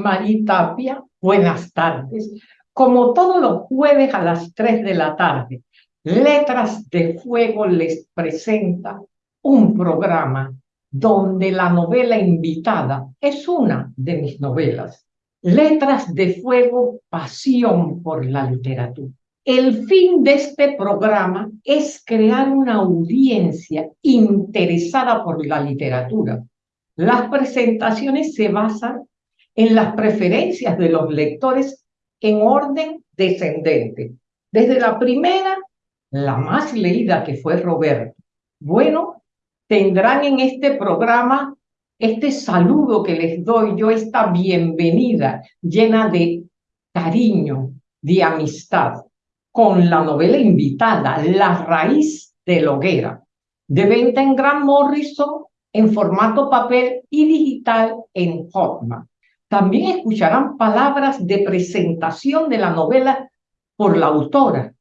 María Tapia, buenas tardes. Como todos los jueves a las 3 de la tarde, Letras de Fuego les presenta un programa donde la novela invitada es una de mis novelas. Letras de Fuego, pasión por la literatura. El fin de este programa es crear una audiencia interesada por la literatura. Las presentaciones se basan en las preferencias de los lectores en orden descendente. Desde la primera, la más leída que fue Roberto. Bueno, tendrán en este programa este saludo que les doy yo, esta bienvenida llena de cariño, de amistad, con la novela invitada, La raíz de la hoguera, de venta en Gran Morrison en formato papel y digital en Hotman. También escucharán palabras de presentación de la novela por la autora,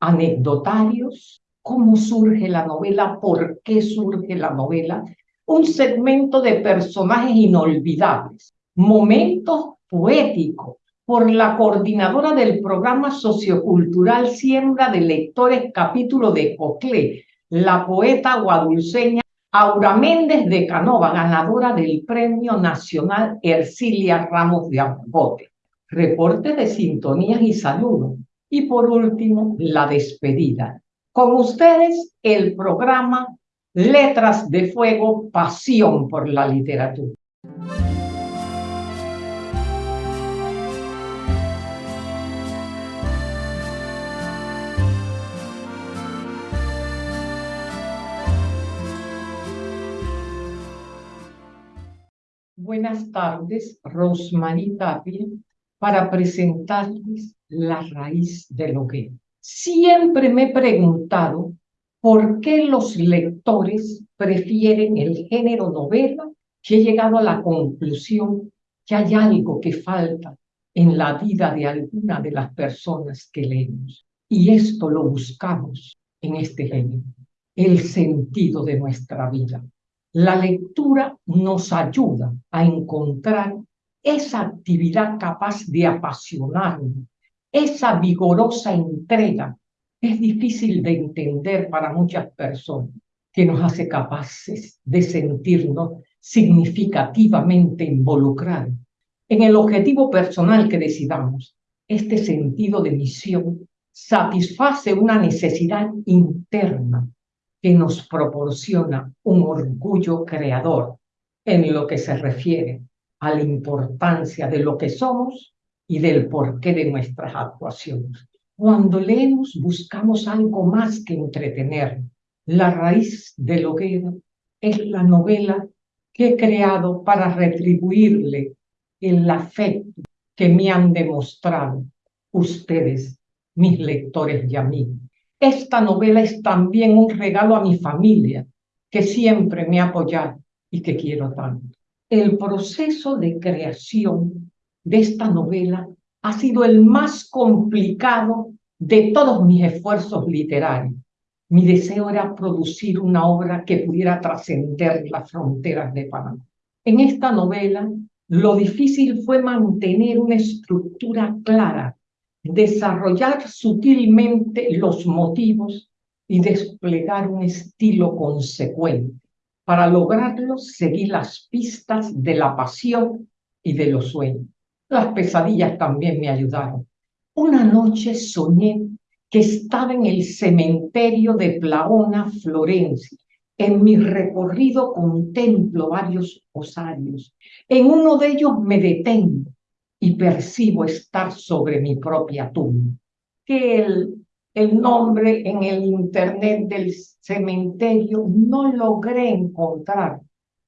anecdotarios, cómo surge la novela, por qué surge la novela, un segmento de personajes inolvidables, momentos poéticos por la coordinadora del programa sociocultural Siembra de Lectores capítulo de Coclé, la poeta guadulceña Aura Méndez de Canova, ganadora del Premio Nacional Ercilia Ramos de Ambote. Reporte de sintonías y saludos. Y por último, la despedida. Con ustedes, el programa Letras de Fuego, Pasión por la Literatura. Buenas tardes, Rosmarie Tapia, para presentarles la raíz de lo que. Siempre me he preguntado por qué los lectores prefieren el género novela que he llegado a la conclusión que hay algo que falta en la vida de alguna de las personas que leemos. Y esto lo buscamos en este género, el sentido de nuestra vida. La lectura nos ayuda a encontrar esa actividad capaz de apasionarnos, esa vigorosa entrega. Es difícil de entender para muchas personas que nos hace capaces de sentirnos significativamente involucrados en el objetivo personal que decidamos. Este sentido de misión satisface una necesidad interna que nos proporciona un orgullo creador en lo que se refiere a la importancia de lo que somos y del porqué de nuestras actuaciones. Cuando leemos buscamos algo más que entretener. La raíz del hoguero es la novela que he creado para retribuirle el afecto que me han demostrado ustedes, mis lectores y amigos. Esta novela es también un regalo a mi familia, que siempre me ha apoyado y que quiero tanto. El proceso de creación de esta novela ha sido el más complicado de todos mis esfuerzos literarios. Mi deseo era producir una obra que pudiera trascender las fronteras de Panamá. En esta novela, lo difícil fue mantener una estructura clara desarrollar sutilmente los motivos y desplegar un estilo consecuente. Para lograrlo, seguí las pistas de la pasión y de los sueños. Las pesadillas también me ayudaron. Una noche soñé que estaba en el cementerio de Plaona, Florencia. En mi recorrido contemplo varios osarios. En uno de ellos me detengo y percibo estar sobre mi propia tumba. Que el, el nombre en el internet del cementerio no logré encontrar.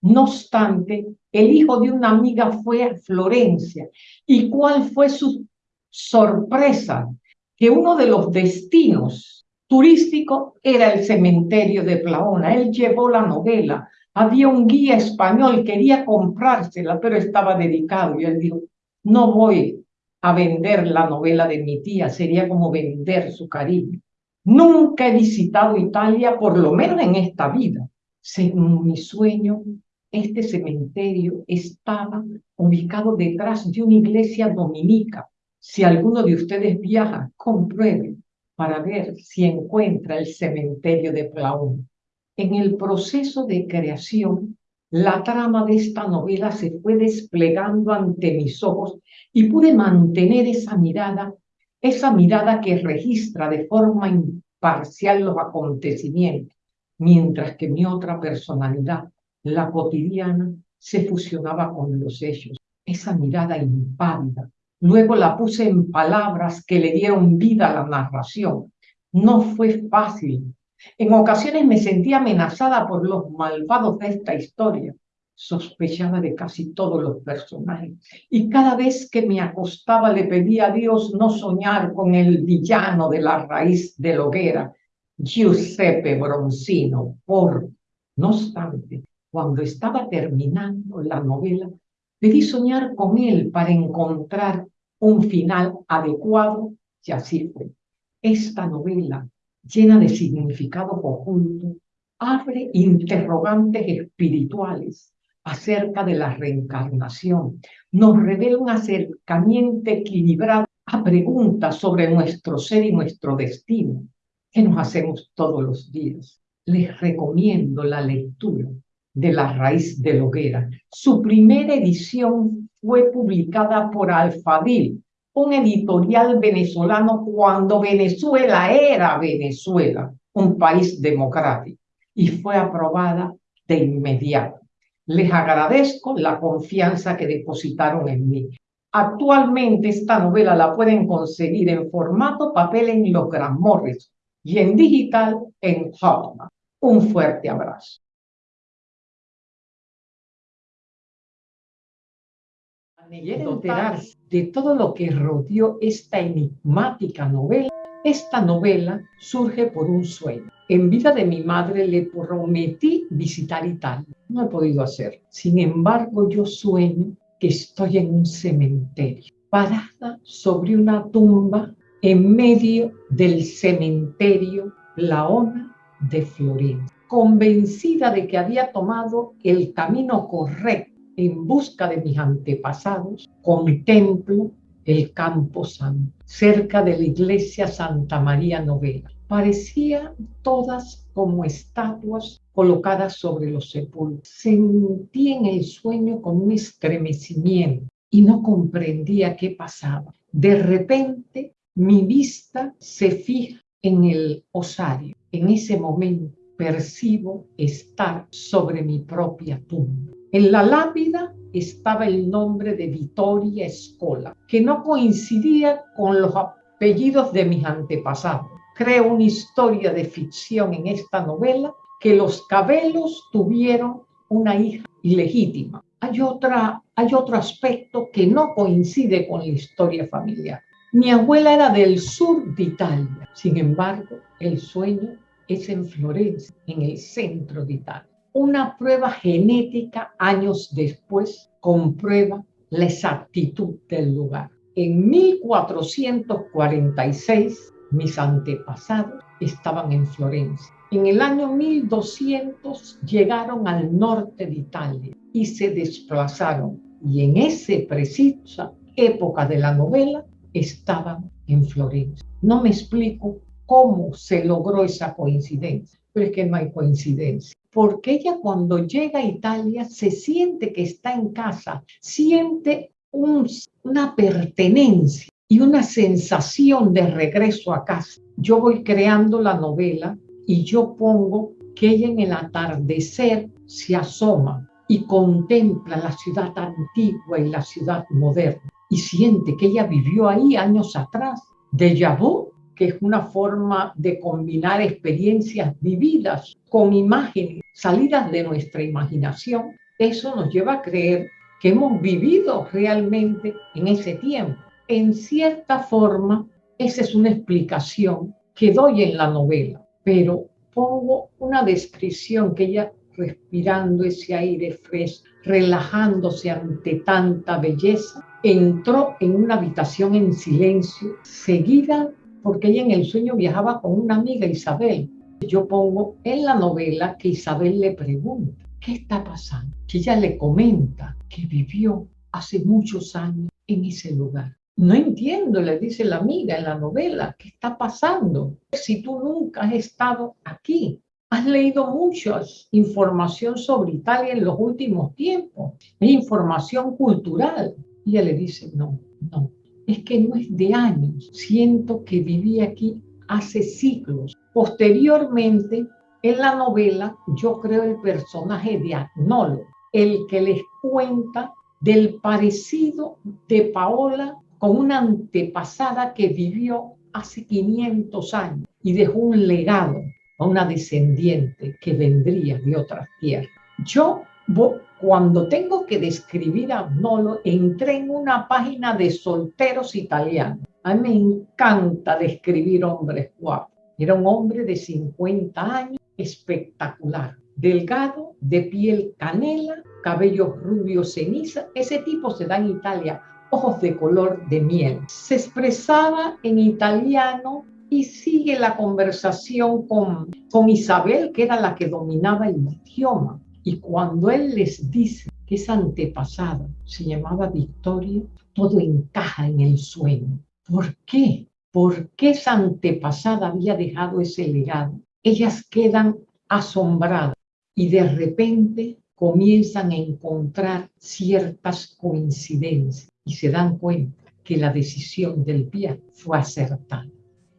No obstante, el hijo de una amiga fue a Florencia. ¿Y cuál fue su sorpresa? Que uno de los destinos turísticos era el cementerio de Plaona. Él llevó la novela. Había un guía español, quería comprársela, pero estaba dedicado. Y él dijo, no voy a vender la novela de mi tía, sería como vender su cariño. Nunca he visitado Italia, por lo menos en esta vida. Según mi sueño, Este cementerio estaba ubicado detrás de una iglesia dominica. Si alguno de ustedes viaja, compruebe para ver si encuentra el cementerio de Plaún. En el proceso de creación, la trama de esta novela se fue desplegando ante mis ojos y pude mantener esa mirada, esa mirada que registra de forma imparcial los acontecimientos, mientras que mi otra personalidad, la cotidiana, se fusionaba con los hechos. Esa mirada impávida. Luego la puse en palabras que le dieron vida a la narración. No fue fácil. En ocasiones me sentía amenazada por los malvados de esta historia. Sospechaba de casi todos los personajes. Y cada vez que me acostaba le pedía a Dios no soñar con el villano de la raíz de la hoguera, Giuseppe Bronzino. Por, no obstante, cuando estaba terminando la novela, debí soñar con él para encontrar un final adecuado y así fue. Esta novela, llena de significado oculto, abre interrogantes espirituales acerca de la reencarnación. Nos revela un acercamiento equilibrado a preguntas sobre nuestro ser y nuestro destino que nos hacemos todos los días. Les recomiendo la lectura de La raíz de hoguera. Su primera edición fue publicada por Alfadil, un editorial venezolano cuando Venezuela era Venezuela, un país democrático, y fue aprobada de inmediato. Les agradezco la confianza que depositaron en mí. Actualmente esta novela la pueden conseguir en formato papel en los Gran Morris y en digital en Hotman. Un fuerte abrazo. Enterarse de todo lo que rodeó esta enigmática novela, esta novela surge por un sueño. En vida de mi madre le prometí visitar Italia. No he podido hacerlo. Sin embargo, yo sueño que estoy en un cementerio, parada sobre una tumba en medio del cementerio Laona de Florencia, convencida de que había tomado el camino correcto en busca de mis antepasados, contemplo el Campo Santo, cerca de la iglesia Santa María Novela. Parecían todas como estatuas colocadas sobre los sepulcros. Sentí en el sueño como un estremecimiento y no comprendía qué pasaba. De repente mi vista se fija en el osario. En ese momento percibo estar sobre mi propia tumba. En la lápida estaba el nombre de Vittoria Escola, que no coincidía con los apellidos de mis antepasados. Creo una historia de ficción en esta novela que los Cabelos tuvieron una hija ilegítima. Hay, hay otro aspecto que no coincide con la historia familiar. Mi abuela era del sur de Italia, sin embargo, el sueño es en Florencia, en el centro de Italia. Una prueba genética años después comprueba la exactitud del lugar. En 1446, mis antepasados estaban en Florencia. En el año 1200 llegaron al norte de Italia y se desplazaron. Y en esa precisa época de la novela estaban en Florencia. No me explico cómo se logró esa coincidencia, pero es que no hay coincidencia porque ella cuando llega a Italia se siente que está en casa, siente una pertenencia y una sensación de regreso a casa. Yo voy creando la novela y yo pongo que ella en el atardecer se asoma y contempla la ciudad antigua y la ciudad moderna y siente que ella vivió ahí años atrás. De vu que es una forma de combinar experiencias vividas con imágenes salidas de nuestra imaginación, eso nos lleva a creer que hemos vivido realmente en ese tiempo. En cierta forma, esa es una explicación que doy en la novela, pero pongo una descripción que ella respirando ese aire fresco, relajándose ante tanta belleza, entró en una habitación en silencio, seguida porque ella en el sueño viajaba con una amiga, Isabel. Yo pongo en la novela que Isabel le pregunta, ¿qué está pasando? Que ella le comenta que vivió hace muchos años en ese lugar. No entiendo, le dice la amiga en la novela, ¿qué está pasando? Si tú nunca has estado aquí, has leído mucha información sobre Italia en los últimos tiempos, información cultural. Y ella le dice, no, no, es que no es de años, siento que viví aquí hace siglos. Posteriormente, en la novela, yo creo el personaje de Agnolo, el que les cuenta del parecido de Paola con una antepasada que vivió hace 500 años y dejó un legado a una descendiente que vendría de otras tierras. Yo, cuando tengo que describir a Agnolo, entré en una página de solteros italianos. A mí me encanta describir hombres guapos. Era un hombre de 50 años, espectacular, delgado, de piel canela, cabellos rubios ceniza. Ese tipo se da en Italia, ojos de color de miel. Se expresaba en italiano y sigue la conversación con, con Isabel, que era la que dominaba el idioma. Y cuando él les dice que esa antepasada se llamaba Victoria, todo encaja en el sueño. ¿Por qué? ¿Por qué esa antepasada había dejado ese legado? Ellas quedan asombradas y de repente comienzan a encontrar ciertas coincidencias y se dan cuenta que la decisión del viaje fue acertada.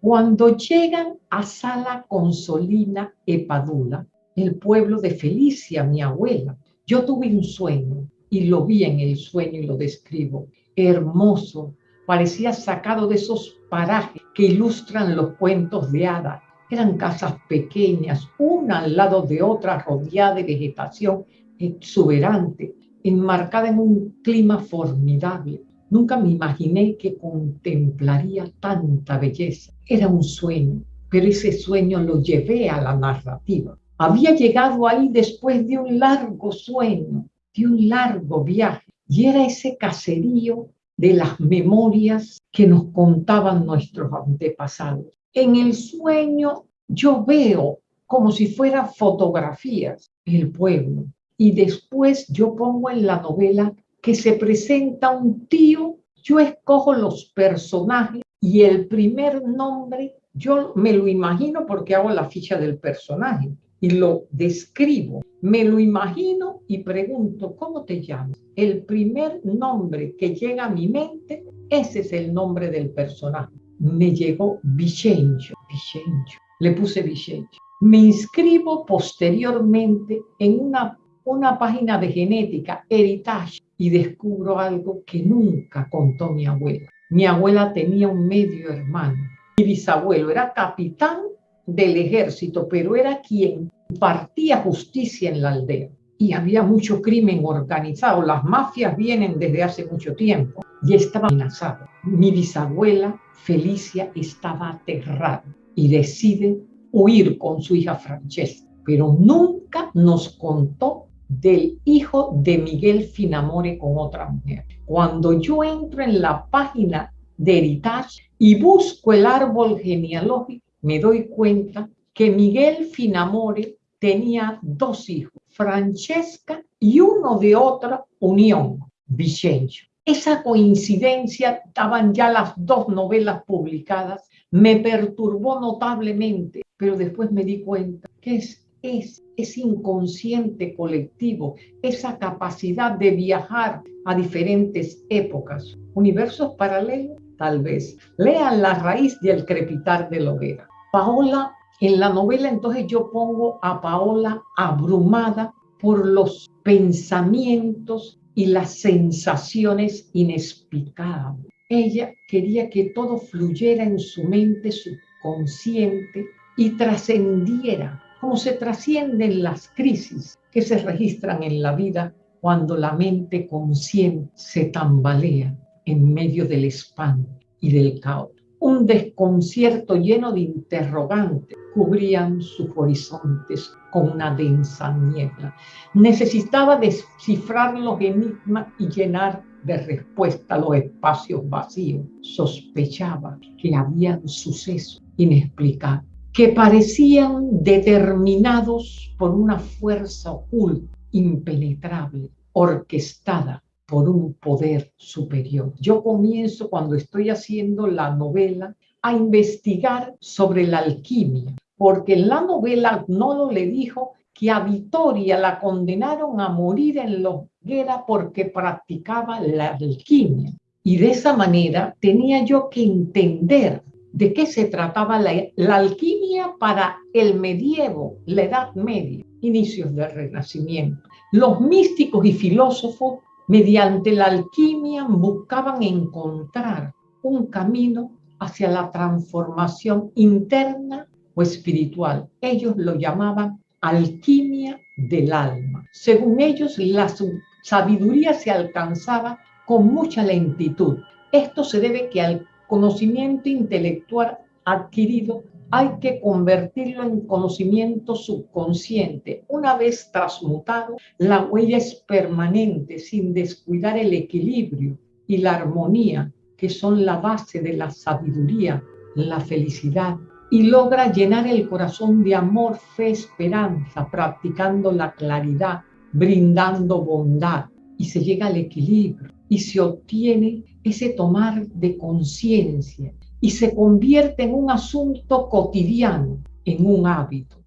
Cuando llegan a Sala Consolina Epadula, el pueblo de Felicia, mi abuela, yo tuve un sueño y lo vi en el sueño y lo describo. Hermoso, parecía sacado de esos parajes que ilustran los cuentos de hadas. Eran casas pequeñas, una al lado de otra, rodeada de vegetación exuberante, enmarcada en un clima formidable. Nunca me imaginé que contemplaría tanta belleza. Era un sueño, pero ese sueño lo llevé a la narrativa. Había llegado ahí después de un largo sueño, de un largo viaje, y era ese caserío de las memorias que nos contaban nuestros antepasados. En el sueño yo veo como si fueran fotografías el pueblo. Y después yo pongo en la novela que se presenta un tío, yo escojo los personajes y el primer nombre yo me lo imagino porque hago la ficha del personaje y lo describo. Me lo imagino y pregunto, ¿cómo te llamas? El primer nombre que llega a mi mente, ese es el nombre del personaje. Me llegó Vicencio, Vicencio. Le puse Vicencio. Me inscribo posteriormente en una, una página de genética, Heritage, y descubro algo que nunca contó mi abuela. Mi abuela tenía un medio hermano. Mi bisabuelo era capitán del ejército, pero era quien partía justicia en la aldea. Y había mucho crimen organizado. Las mafias vienen desde hace mucho tiempo y estaba amenazado. Mi bisabuela Felicia estaba aterrada y decide huir con su hija Francesca, pero nunca nos contó del hijo de Miguel Finamore con otra mujer. Cuando yo entro en la página de Heritage y busco el árbol genealógico, me doy cuenta que Miguel Finamore tenía dos hijos, Francesca y uno de otra unión, Vicencio. Esa coincidencia, estaban ya las dos novelas publicadas, me perturbó notablemente, pero después me di cuenta que es, es ese inconsciente colectivo, esa capacidad de viajar a diferentes épocas, universos paralelos, tal vez. Lean la raíz del crepitar de la hoguera. Paola, en la novela entonces yo pongo a Paola abrumada por los pensamientos y las sensaciones inexplicables. Ella quería que todo fluyera en su mente subconsciente y trascendiera como se trascienden las crisis que se registran en la vida cuando la mente consciente se tambalea en medio del espanto y del caos. Un desconcierto lleno de interrogantes cubrían sus horizontes con una densa niebla. Necesitaba descifrar los enigmas y llenar de respuesta los espacios vacíos. Sospechaba que habían sucesos inexplicables que parecían determinados por una fuerza oculta impenetrable, orquestada por un poder superior. Yo comienzo cuando estoy haciendo la novela a investigar sobre la alquimia, porque en la novela Nolo le dijo que a Vitoria la condenaron a morir en la hoguera porque practicaba la alquimia. Y de esa manera tenía yo que entender de qué se trataba la, la, alquimia para el medievo, la Edad Media, inicios del Renacimiento. Los místicos y filósofos, mediante la alquimia, buscaban encontrar un camino hacia la transformación interna o espiritual. Ellos lo llamaban alquimia del alma. Según ellos, la sabiduría se alcanzaba con mucha lentitud. Esto se debe que al conocimiento intelectual adquirido hay que convertirlo en conocimiento subconsciente. Una vez transmutado, la huella es permanente sin descuidar el equilibrio y la armonía, que son la base de la sabiduría, la felicidad y logra llenar el corazón de amor, fe, esperanza, practicando la claridad, brindando bondad y se llega al equilibrio y se obtiene ese tomar de conciencia y se convierte en un asunto cotidiano, en un hábito.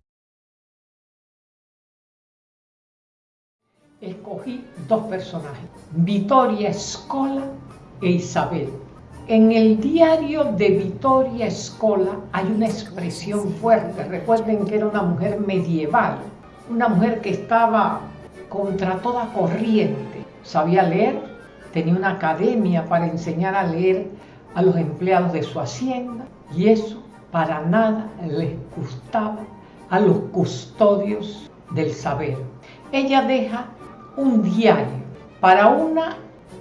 Escogí dos personajes, Vittoria Escola e Isabel en el diario de Vittoria Escola hay una expresión fuerte. Recuerden que era una mujer medieval, una mujer que estaba contra toda corriente. Sabía leer, tenía una academia para enseñar a leer a los empleados de su hacienda y eso para nada les gustaba a los custodios del saber. Ella deja un diario para una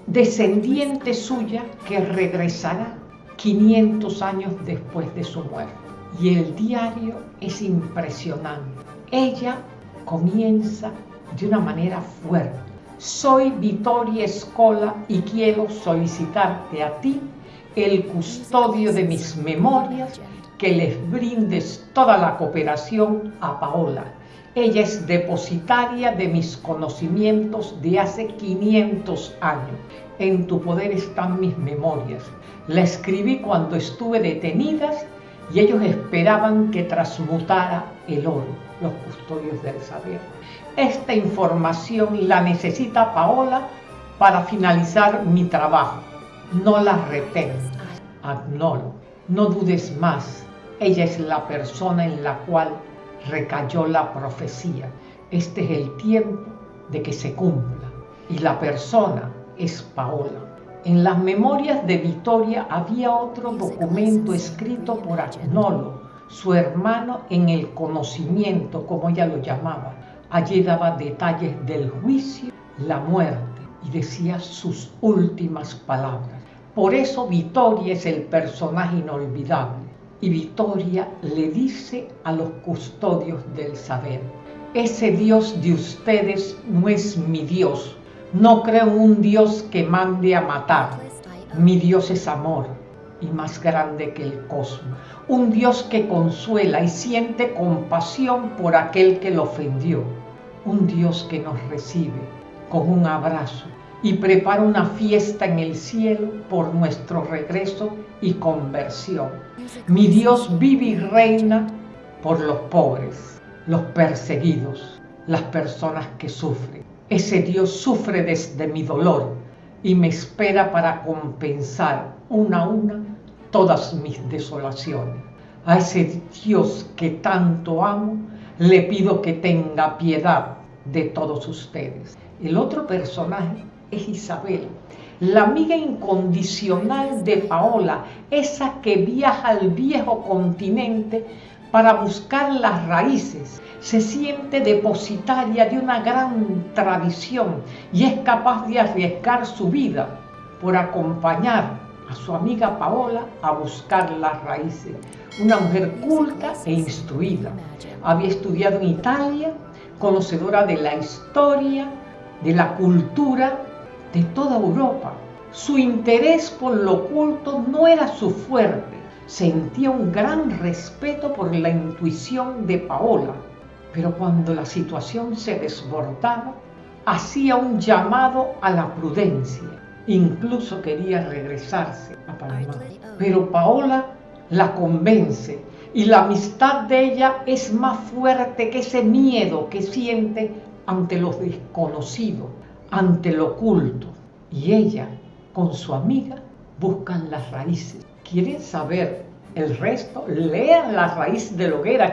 descendiente suya que regresará 500 años después de su muerte. Y el diario es impresionante. Ella comienza de una manera fuerte. Soy Vittoria Escola y quiero solicitarte a ti, el custodio de mis memorias, que les brindes toda la cooperación a Paola, ella es depositaria de mis conocimientos de hace 500 años. En tu poder están mis memorias. La escribí cuando estuve detenidas y ellos esperaban que transmutara el oro, los custodios del saber. Esta información la necesita Paola para finalizar mi trabajo. No la retengas, agnolo, no dudes más. Ella es la persona en la cual recayó la profecía. Este es el tiempo de que se cumpla. Y la persona es Paola. En las memorias de Victoria había otro documento escrito por Agnolo, su hermano en el conocimiento, como ella lo llamaba. Allí daba detalles del juicio, la muerte y decía sus últimas palabras. Por eso Victoria es el personaje inolvidable y Victoria le dice a los custodios del saber, ese Dios de ustedes no es mi Dios, no creo un Dios que mande a matar, mi Dios es amor y más grande que el cosmos, un Dios que consuela y siente compasión por aquel que lo ofendió, un Dios que nos recibe con un abrazo y prepara una fiesta en el cielo por nuestro regreso y conversión. Mi Dios vive y reina por los pobres, los perseguidos, las personas que sufren. Ese Dios sufre desde mi dolor y me espera para compensar una a una todas mis desolaciones. A ese Dios que tanto amo, le pido que tenga piedad de todos ustedes. El otro personaje es Isabel, la amiga incondicional de Paola, esa que viaja al viejo continente para buscar las raíces, se siente depositaria de una gran tradición y es capaz de arriesgar su vida por acompañar a su amiga Paola a buscar las raíces. Una mujer culta e instruida. Había estudiado en Italia, conocedora de la historia, de la cultura de toda Europa. Su interés por lo oculto no era su fuerte. Sentía un gran respeto por la intuición de Paola, pero cuando la situación se desbordaba, hacía un llamado a la prudencia. Incluso quería regresarse a Panamá. Pero Paola la convence y la amistad de ella es más fuerte que ese miedo que siente ante lo desconocido, ante lo oculto. Y ella, con su amiga, buscan las raíces. ¿Quieren saber el resto? Lean la raíz de la hoguera.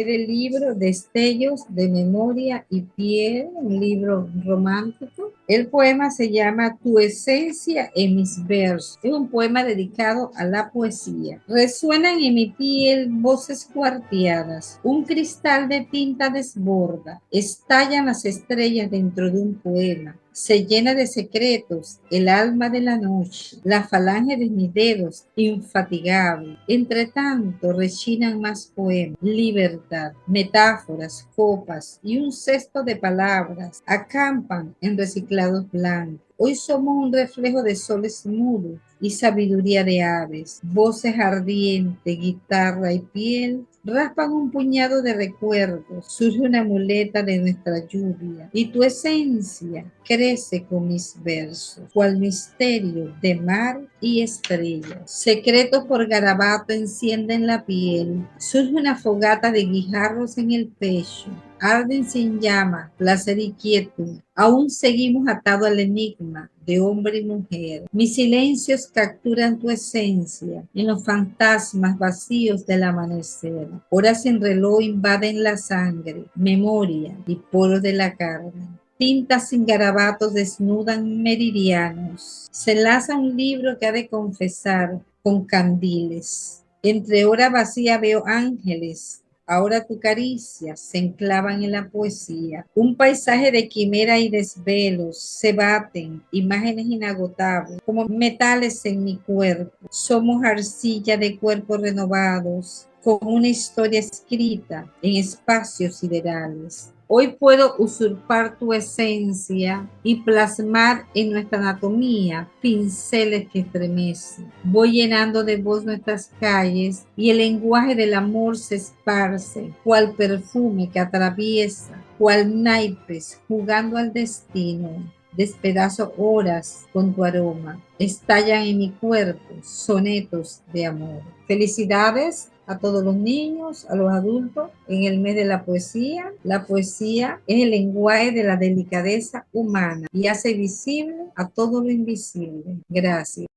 Es del libro Destellos de Memoria y Piel, un libro romántico. El poema se llama Tu esencia en mis versos. Es un poema dedicado a la poesía. Resuenan en mi piel voces cuarteadas. Un cristal de tinta desborda. Estallan las estrellas dentro de un poema se llena de secretos el alma de la noche, la falange de mis dedos, infatigable. Entre tanto rechinan más poemas, libertad, metáforas, copas y un cesto de palabras acampan en reciclados blancos. Hoy somos un reflejo de soles mudos y sabiduría de aves, voces ardientes, guitarra y piel raspan un puñado de recuerdos, surge una muleta de nuestra lluvia y tu esencia crece con mis versos, cual misterio de mar y estrellas. Secretos por garabato encienden la piel, surge una fogata de guijarros en el pecho, arden sin llama, placer y quietud. Aún seguimos atados al enigma de hombre y mujer. Mis silencios capturan tu esencia en los fantasmas vacíos del amanecer. Horas sin reloj invaden la sangre, memoria y poro de la carne. Tintas sin garabatos desnudan meridianos. Se laza un libro que ha de confesar con candiles. Entre hora vacía veo ángeles Ahora tu caricia se enclavan en la poesía. Un paisaje de quimera y desvelos se baten, imágenes inagotables, como metales en mi cuerpo. Somos arcilla de cuerpos renovados, con una historia escrita en espacios siderales. Hoy puedo usurpar tu esencia y plasmar en nuestra anatomía pinceles que estremecen. Voy llenando de voz nuestras calles y el lenguaje del amor se esparce, cual perfume que atraviesa, cual naipes jugando al destino. Despedazo horas con tu aroma. Estallan en mi cuerpo sonetos de amor. Felicidades a todos los niños, a los adultos, en el mes de la poesía. La poesía es el lenguaje de la delicadeza humana y hace visible a todo lo invisible. Gracias.